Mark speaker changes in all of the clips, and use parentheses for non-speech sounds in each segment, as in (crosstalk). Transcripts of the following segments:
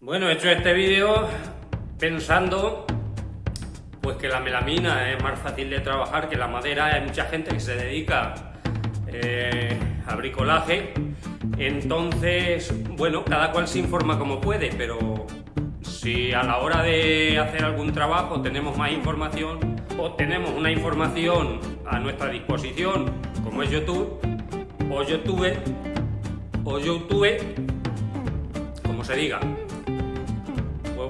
Speaker 1: Bueno, he hecho este vídeo pensando pues que la melamina es más fácil de trabajar que la madera. Hay mucha gente que se dedica eh, al bricolaje. Entonces, bueno, cada cual se informa como puede, pero si a la hora de hacer algún trabajo tenemos más información o tenemos una información a nuestra disposición, como es YouTube, o YouTube, o YouTube, como se diga,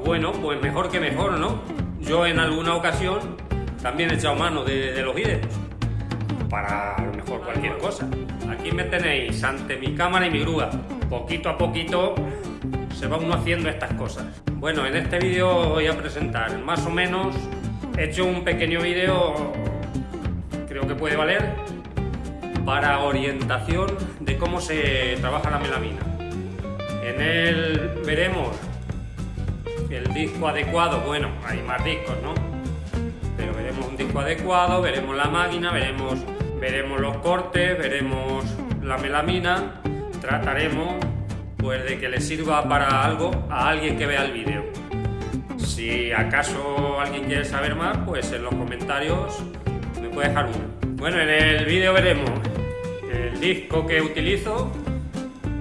Speaker 1: bueno, pues mejor que mejor, ¿no? Yo en alguna ocasión también he echado mano de, los vídeos para mejor cualquier cosa. Aquí me tenéis ante mi cámara y mi grúa. Poquito a poquito se va uno haciendo estas cosas. Bueno, en este vídeo voy a presentar más o menos, he hecho un pequeño vídeo, creo que puede valer, para orientación de cómo se trabaja la melamina. En él veremos el disco adecuado, bueno, hay más discos, ¿no? Pero veremos un disco adecuado, veremos la máquina, veremos, veremos los cortes, veremos la melamina, trataremos pues de que le sirva para algo a alguien que vea el vídeo. Si acaso alguien quiere saber más, pues en los comentarios me puede dejar uno. Bueno, en el vídeo veremos el disco que utilizo,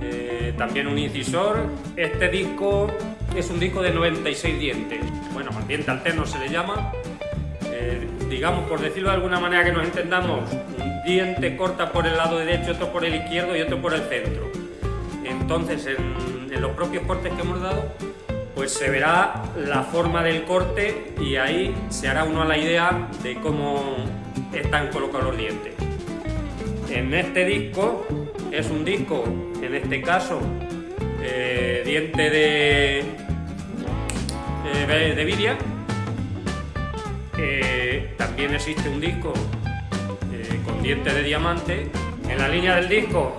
Speaker 1: eh, también un incisor. Este disco es un disco de 96 dientes, bueno, diente alterno se le llama. Eh, digamos, por decirlo de alguna manera que nos entendamos, un diente corta por el lado derecho, otro por el izquierdo y otro por el centro. Entonces, en, en los propios cortes que hemos dado, pues se verá la forma del corte y ahí se hará uno a la idea de cómo están colocados los dientes. En este disco es un disco, en este caso, eh, diente de, eh, de vidia. Eh, también existe un disco con diente de diamante. En la línea del disco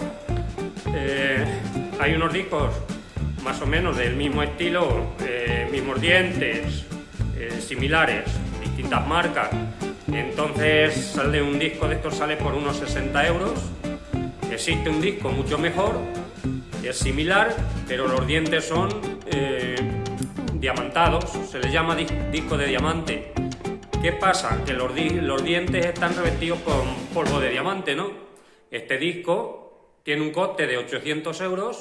Speaker 1: hay unos discos más o menos del mismo estilo, mismos dientes, similares, distintas marcas. Entonces sale un disco de estos sale por unos 60 euros. Existe un disco mucho mejor, es similar, pero los dientes son eh, diamantados, se le llama disco de diamante. ¿Qué pasa? Que los, los dientes están revestidos con polvo de diamante, ¿no? Este disco tiene un coste de 800 euros.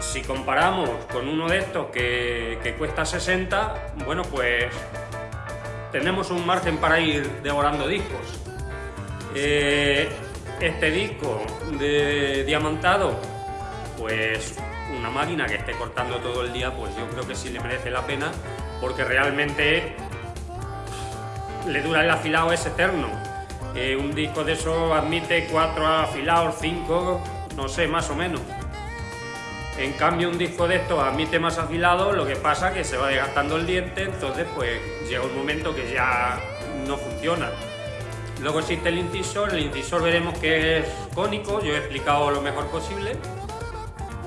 Speaker 1: Si comparamos con uno de estos que, que cuesta 60, bueno, pues tenemos un margen para ir devorando discos. Eh, este disco de diamantado, pues una máquina que esté cortando todo el día, pues yo creo que sí le merece la pena, porque realmente le dura el afilado es eterno. Eh, un disco de eso admite cuatro afilados, cinco, no sé, más o menos. En cambio, un disco de estos admite más afilado, lo que pasa que se va desgastando el diente, entonces pues llega un momento que ya no funciona. Luego existe el incisor, el incisor veremos que es cónico, yo he explicado lo mejor posible.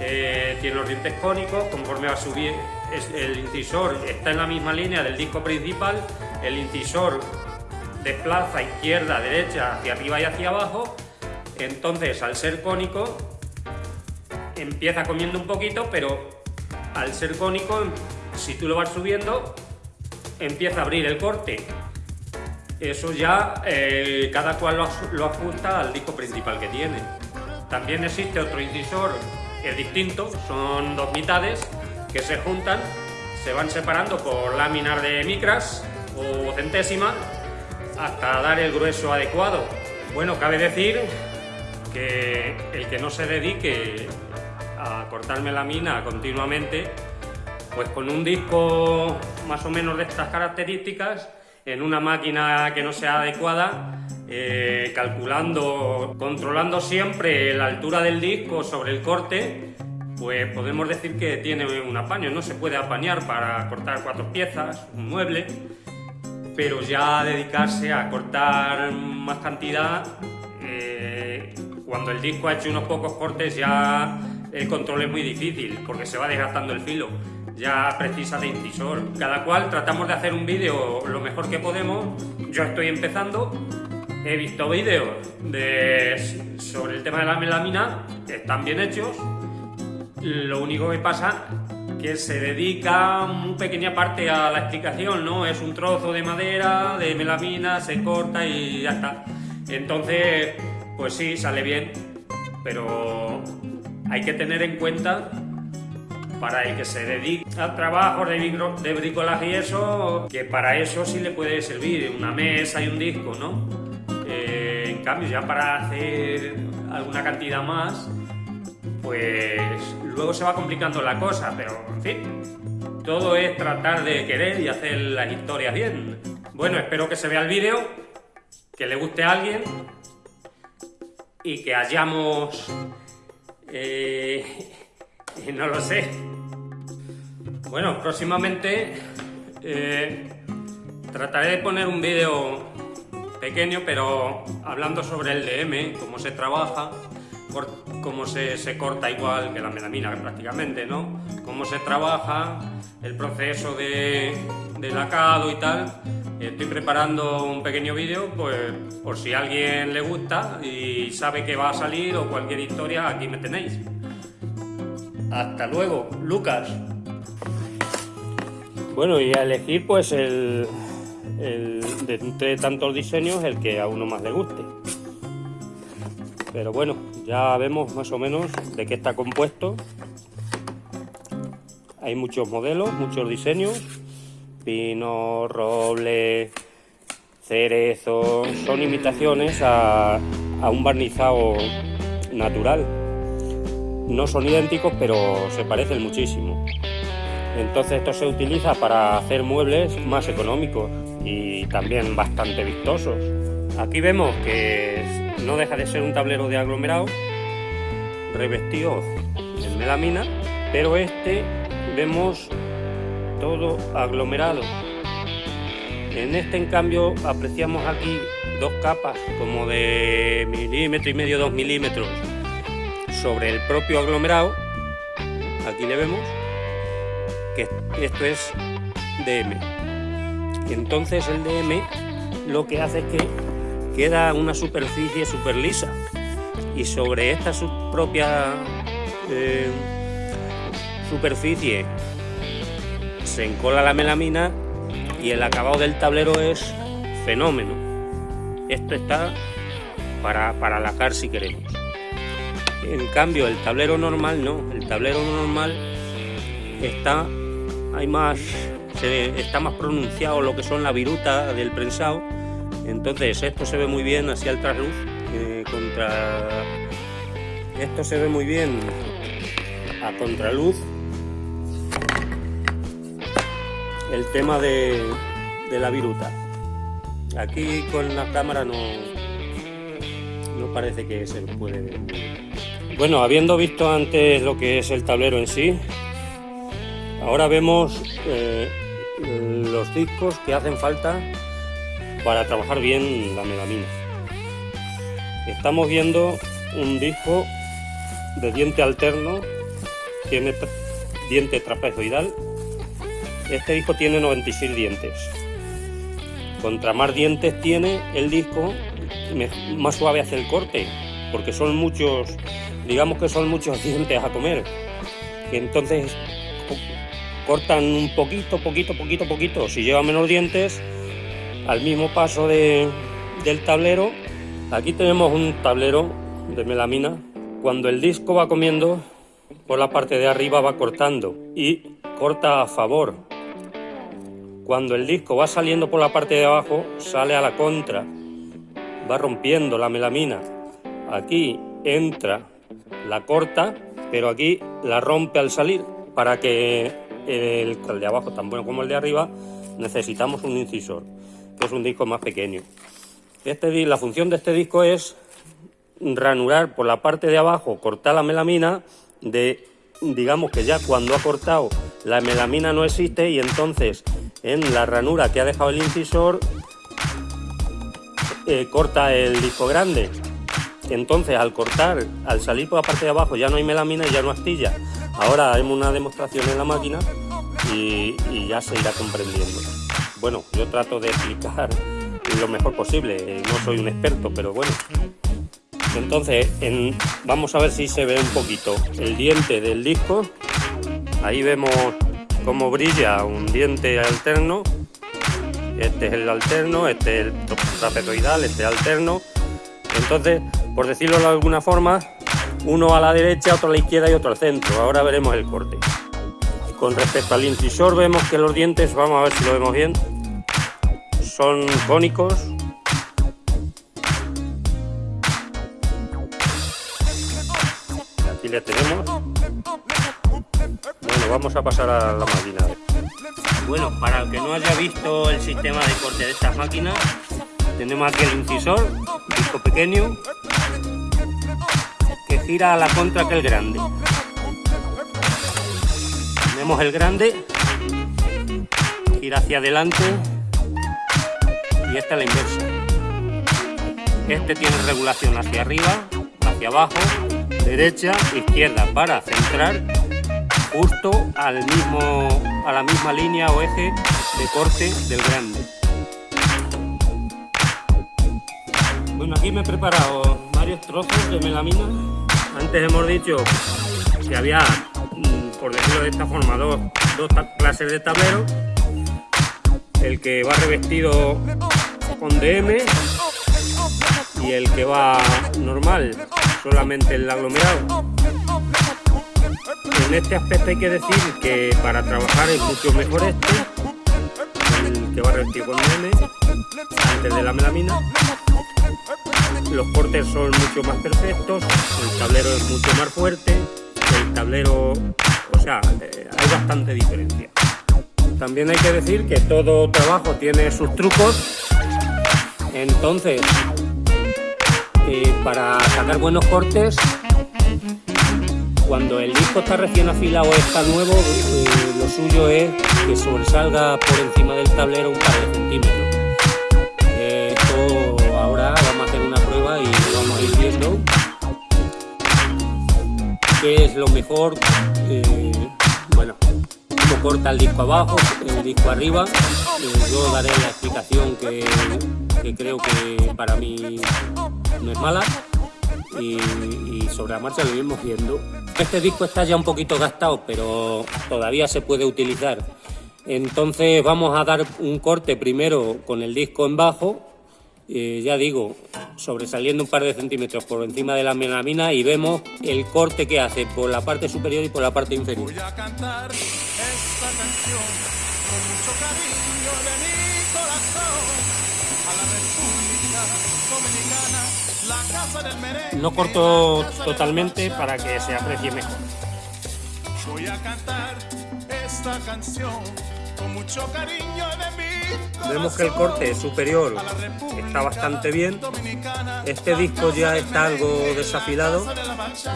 Speaker 1: Eh, tiene los dientes cónicos, conforme va a subir el incisor está en la misma línea del disco principal, el incisor desplaza izquierda, derecha, hacia arriba y hacia abajo, entonces al ser cónico empieza comiendo un poquito, pero al ser cónico, si tú lo vas subiendo, empieza a abrir el corte. Eso ya eh, cada cual lo, ajusta al disco principal que tiene. También existe otro incisor es distinto, son dos mitades que se juntan, se van separando por láminas de micras o centésimas hasta dar el grueso adecuado. Bueno, cabe decir que el que no se dedique a cortarme la mina continuamente, pues con un disco más o menos de estas características, en una máquina que no sea adecuada, eh, calculando, controlando siempre la altura del disco sobre el corte, pues podemos decir que tiene un apaño, no se puede apañar para cortar cuatro piezas, un mueble, pero ya dedicarse a cortar más cantidad, eh, cuando el disco ha hecho unos pocos cortes ya el control es muy difícil porque se va desgastando el filo. Ya precisa de incisor. Cada cual tratamos de hacer un vídeo lo mejor que podemos. Yo estoy empezando. He visto vídeos de, sobre el tema de la melamina, que están bien hechos. Lo único que pasa que se dedica muy pequeña parte a la explicación, ¿no? Es un trozo de madera, de melamina, se corta y ya está. Entonces, pues sí, sale bien, pero hay que tener en cuenta para el que se dedica al trabajo de, bricolaje y eso, que para eso sí le puede servir una mesa y un disco, ¿no? Cambio, ya para hacer alguna cantidad más, pues luego se va complicando la cosa, pero en fin, todo es tratar de querer y hacer las historias bien. Bueno, espero que se vea el vídeo, que le guste a alguien y que hayamos... Eh, (laughs) no lo sé. Bueno, próximamente eh, trataré de poner un vídeo pequeño, pero hablando sobre el DM, cómo se trabaja, cómo se, se, corta igual que la melamina prácticamente, ¿no? Cómo se trabaja, el proceso de, de lacado y tal. Estoy preparando un pequeño vídeo, pues por si a alguien le gusta y sabe que va a salir o cualquier historia, aquí me tenéis. Hasta luego, Lucas. Bueno, y a elegir pues el, de entre tantos diseños el que a uno más le guste. Pero bueno, ya vemos más o menos de qué está compuesto. Hay muchos modelos, muchos diseños. Pino, roble, cerezo. Son imitaciones a un barnizado natural. No son idénticos, pero se parecen muchísimo. Entonces esto se utiliza para hacer muebles más económicos y también bastante vistosos. Aquí vemos que no deja de ser un tablero de aglomerado revestido en melamina, pero este vemos todo aglomerado. En este en cambio apreciamos aquí dos capas como de milímetro y medio, dos milímetros sobre el propio aglomerado. Aquí le vemos que esto es DM. Entonces el DM lo que hace es que queda una superficie super lisa y sobre esta propia eh, superficie se encola la melamina y el acabado del tablero es fenómeno. Esto está para, para lacar si queremos. En cambio el tablero normal no, el tablero normal está hay más, está más pronunciado lo que son la viruta del prensado. Entonces esto se ve muy bien hacia el trasluz, contra... Esto se ve muy bien a contraluz. El tema de, de la viruta. Aquí con la cámara no, no parece que se puede ver. Bueno, habiendo visto antes lo que es el tablero en sí, Ahora vemos eh, los discos que hacen falta para trabajar bien la melamina. Estamos viendo un disco de diente alterno, tiene diente trapezoidal. Este disco tiene 96 dientes. Contra más dientes tiene el disco, más suave hace el corte, porque son muchos, digamos que son muchos (laughs) dientes a comer. Entonces cortan un poquito, poquito, poquito, poquito. Si lleva menos dientes, al mismo paso de, del tablero, aquí tenemos un tablero de melamina. Cuando el disco va comiendo, por la parte de arriba va cortando y corta a favor. Cuando el disco va saliendo por la parte de abajo, sale a la contra, va rompiendo la melamina. Aquí entra, la corta, pero aquí la rompe al salir para que el, de abajo tan bueno como el de arriba, necesitamos un incisor, que es un disco más pequeño. Este, la función de este disco es ranurar por la parte de abajo, cortar la melamina, de, digamos que ya cuando ha cortado la melamina no existe y entonces en la ranura que ha dejado el incisor eh, corta el disco grande. Entonces al cortar, al salir por la parte de abajo ya no hay melamina y ya no astilla. Ahora haremos una demostración en la máquina y, ya se irá comprendiendo. Bueno, yo trato de explicar lo mejor posible, no soy un experto, pero bueno. Entonces, vamos a ver si se ve un poquito el diente del disco. Ahí vemos cómo brilla un diente alterno. Este es el alterno, este es el trapezoidal, este es alterno. Entonces, por decirlo de alguna forma, uno a la derecha, otro a la izquierda y otro al centro. Ahora veremos el corte. Con respecto al incisor vemos que los dientes, vamos a ver si lo vemos bien, son cónicos. Aquí le tenemos. Bueno, vamos a pasar a la máquina. Bueno, para el que no haya visto el sistema de corte de estas máquinas, tenemos aquí el incisor, disco pequeño, gira a la contra que el grande. Tenemos el grande, gira hacia adelante y esta es la inversa. Este tiene regulación hacia arriba, hacia abajo, derecha, izquierda para centrar justo al mismo, a la misma línea o eje de corte del grande. Bueno, aquí me he preparado varios trozos de melamina. Antes hemos dicho que había, mm, por decirlo de esta forma, dos, dos clases de tablero. El que va revestido con DM y el que va normal, solamente el aglomerado. En este aspecto hay que decir que para trabajar es mucho mejor este, el que va revestido con DM, antes de la melamina. Los cortes son mucho más perfectos, el tablero es mucho más fuerte, el tablero, o sea, eh, hay bastante diferencia. También hay que decir que todo trabajo tiene sus trucos entonces, para sacar buenos cortes, cuando el disco está recién afilado o está nuevo, eh, lo suyo es que sobresalga por encima del tablero un par de centímetros. Qué es lo mejor, bueno, cómo corta el disco abajo, el disco arriba. yo daré la explicación que que creo que para mí no es mala y, sobre la marcha lo iremos viendo. Este disco está ya un poquito gastado, pero todavía se puede utilizar. Entonces vamos a dar un corte primero con el disco en bajo, eh, ya digo, sobresaliendo un par de centímetros por encima de la melamina y vemos el corte que hace por la parte superior y por la parte inferior. Voy a cantar esta canción con mucho cariño de mi corazón. No corto totalmente para que se aprecie mejor. Voy a cantar esta canción con mucho cariño de Vemos que el corte superior está bastante bien. Este disco ya está algo desafilado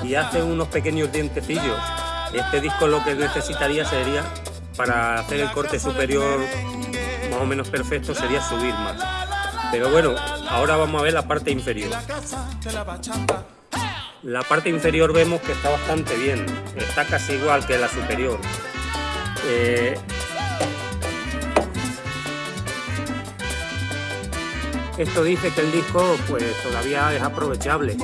Speaker 1: y hace unos pequeños dientecillos. Este disco lo que necesitaría sería, para hacer el corte superior más o menos perfecto, sería subir más. Pero bueno, ahora vamos a ver la parte inferior. La parte inferior vemos que está bastante bien, está casi igual que la superior. Eh, esto dice que el disco pues todavía es aprovechable.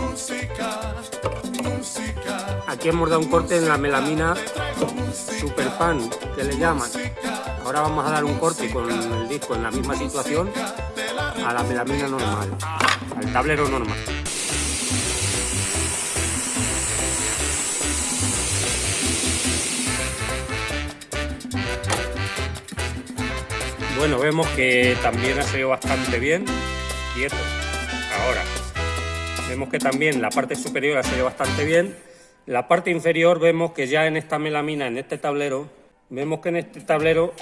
Speaker 1: Aquí hemos dado un corte en la melamina Super Pan, que le llaman. Ahora vamos a dar un corte con el disco en la misma situación a la melamina normal, al tablero normal. Bueno, vemos que también ha salido bastante bien, quieto. Ahora, vemos que también la parte superior ha salido bastante bien. La parte inferior vemos que ya en esta melamina, en este tablero, vemos que en este tablero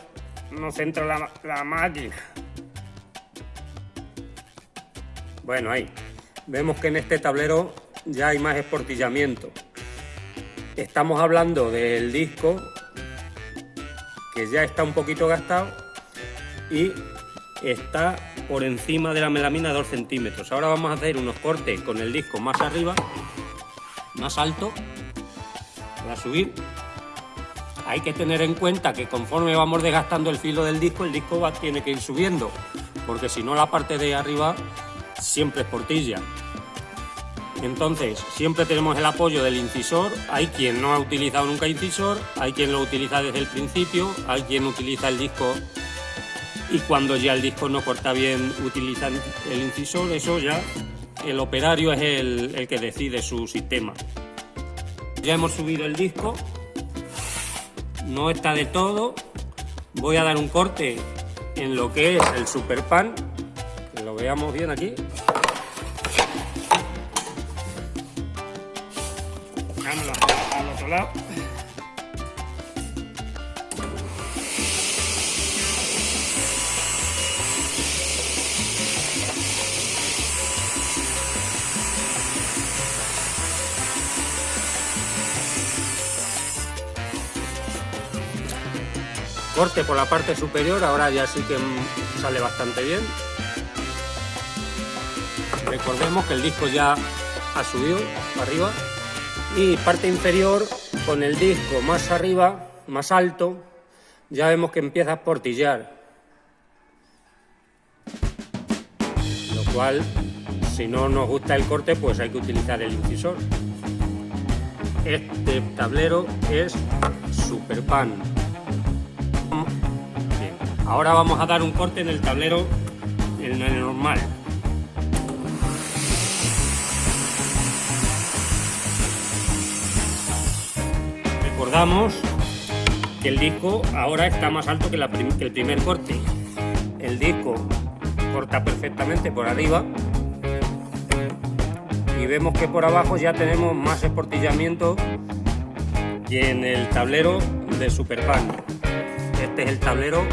Speaker 1: no entra la, la máquina. Bueno, ahí. Vemos que en este tablero ya hay más esportillamiento. Estamos hablando del disco que ya está un poquito gastado y está por encima de la melamina 2 centímetros. Ahora vamos a hacer unos cortes con el disco más arriba, más alto, para subir. Hay que tener en cuenta que conforme vamos desgastando el filo del disco, el disco va, tiene que ir subiendo, porque si no la parte de arriba siempre es portilla. Entonces, siempre tenemos el apoyo del incisor. Hay quien no ha utilizado nunca incisor, hay quien lo utiliza desde el principio, hay quien utiliza el disco y cuando ya el disco no corta bien utilizan el incisor. Eso ya el operario es el, que decide su sistema. Ya hemos subido el disco, no está de todo. Voy a dar un corte en lo que es el super pan, que lo veamos bien aquí. al otro lado. Corte por la parte superior, ahora ya sí que sale bastante bien. Recordemos que el disco ya ha subido arriba y parte inferior con el disco más arriba, más alto, ya vemos que empieza a portillar. Lo cual, si no nos gusta el corte, pues hay que utilizar el incisor. Este tablero es Super Pan. Ahora vamos a dar un corte en el tablero normal. Recordamos que el disco ahora está más alto que, el primer corte. El disco corta perfectamente por arriba y vemos que por abajo ya tenemos más esportillamiento que en el tablero de Super Pan. Este es el tablero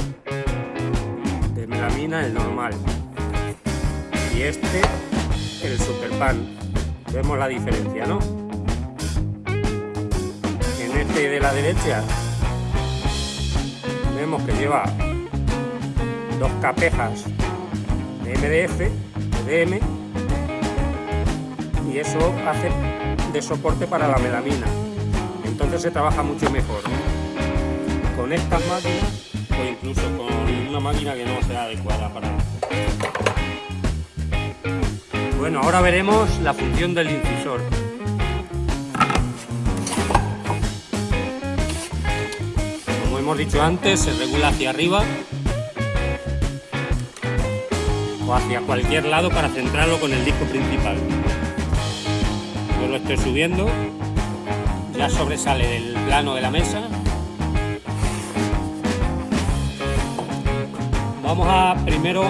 Speaker 1: el normal. Y este, el super pan. Vemos la diferencia, ¿no? En este de la derecha vemos que lleva dos capejas de MDF, de DM, y eso hace de soporte para la melamina. Entonces se trabaja mucho mejor. Con estas máquinas o incluso con una máquina que no sea adecuada para Bueno, ahora veremos la función del incisor. Como hemos dicho antes, se regula hacia arriba o hacia cualquier lado para centrarlo con el disco principal. Yo lo estoy subiendo, ya sobresale del plano de la mesa Vamos a primero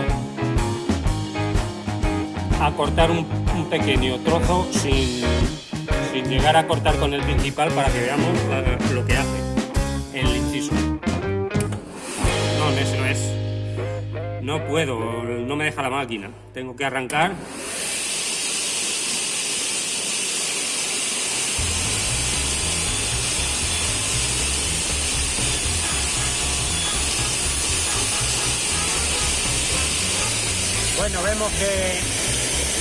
Speaker 1: a cortar un, pequeño trozo sin, llegar a cortar con el principal para que veamos lo que hace el inciso. No, no es. No puedo, no me deja la máquina. Tengo que arrancar Bueno, vemos que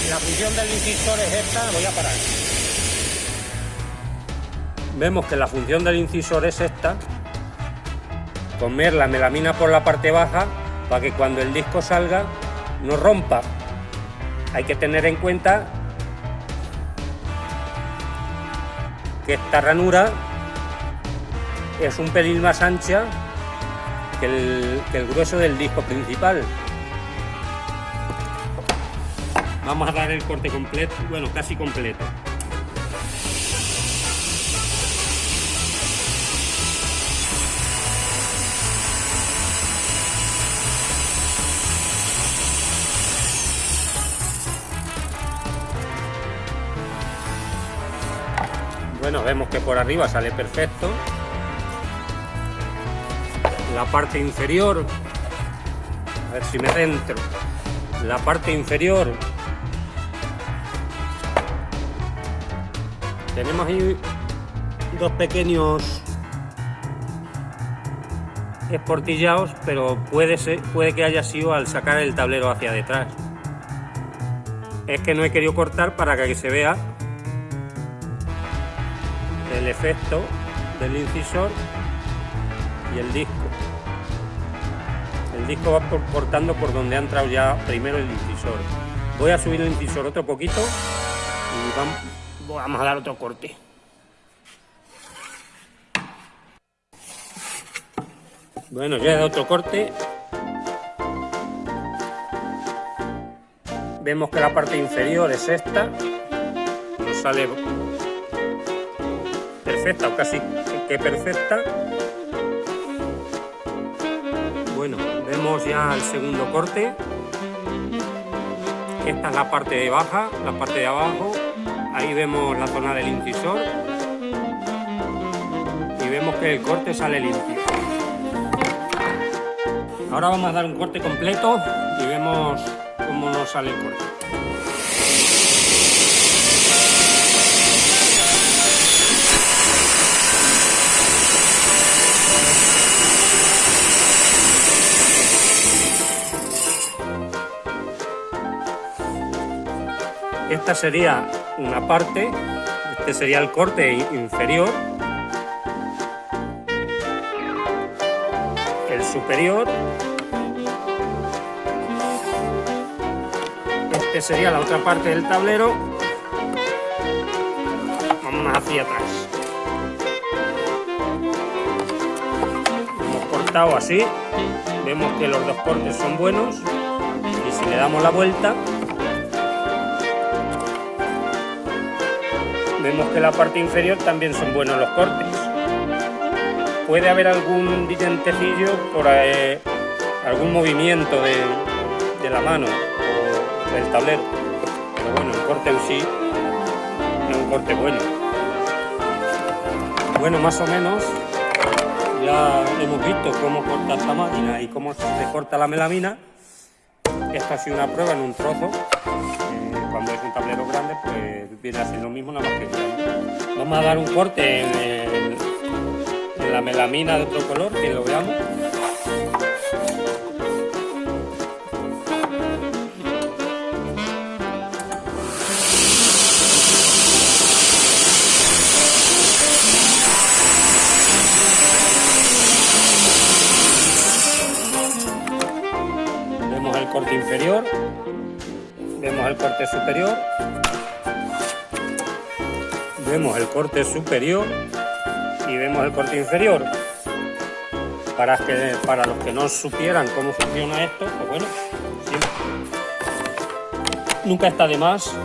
Speaker 1: la función del incisor es esta, voy a parar. Vemos que la función del incisor es esta, comer la melamina por la parte baja para que cuando el disco salga no rompa. Hay que tener en cuenta que esta ranura es un pelín más ancha que el, que el grueso del disco principal. Vamos a dar el corte completo, bueno, casi completo. Bueno, vemos que por arriba sale perfecto. La parte inferior, a ver si me centro. La parte inferior Tenemos ahí dos pequeños esportillados, pero puede, ser, puede que haya sido al sacar el tablero hacia detrás. Es que no he querido cortar para que se vea el efecto del incisor y el disco. El disco va cortando por donde ha entrado ya primero el incisor. Voy a subir el incisor otro poquito Y vamos, a dar otro corte. Bueno, ya he dado otro corte. Vemos que la parte inferior es esta. Nos sale perfecta o casi que perfecta. Bueno, vemos ya el segundo corte. Esta es la parte de baja, la parte de abajo. Ahí vemos la zona del incisor. Y vemos que el corte sale limpio. Ahora vamos a dar un corte completo y vemos cómo nos sale el corte. Esta sería una parte, este sería el corte inferior, el superior, este sería la otra parte del tablero, vamos hacia atrás. Hemos cortado así, vemos que los dos cortes son buenos y si le damos la vuelta vemos que la parte inferior también son buenos los cortes. Puede haber algún dientecillo por eh, algún movimiento de, la mano o del tablero, pero bueno, el corte en sí es un corte bueno. Bueno, más o menos ya hemos visto cómo corta esta máquina y cómo se corta la melamina. Esta ha sido una prueba en un trozo viene a lo mismo, nada más que. Vamos a dar un corte en, en la melamina de otro color, que lo veamos. Vemos el corte inferior vemos el corte superior vemos el corte superior y vemos el corte inferior. Para, que, para los que no supieran cómo funciona esto pues bueno nunca está de más.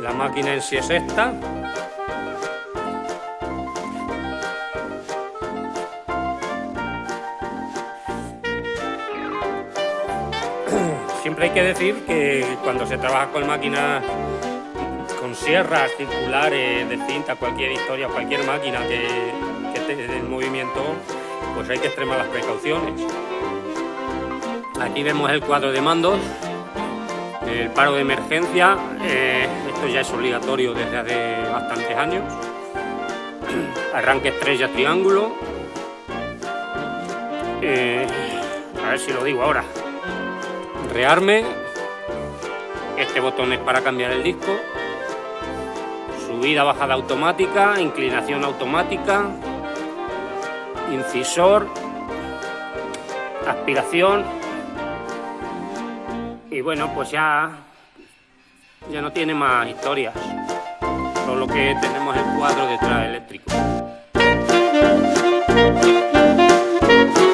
Speaker 1: La máquina en sí es esta. Siempre hay que decir que cuando se trabaja con máquinas sierras circulares de cinta, cualquier historia, cualquier máquina que, esté en movimiento, pues hay que extremar las precauciones. Aquí vemos el cuadro de mandos, el paro de emergencia, eh, esto ya es obligatorio desde hace bastantes años, (clears throat) arranque estrella triángulo, eh, a ver si lo digo ahora, rearme, este botón es para cambiar el disco, subida, bajada automática, inclinación automática, incisor, aspiración. Y bueno pues ya ya no tiene más historias solo que tenemos el cuadro detrás eléctrico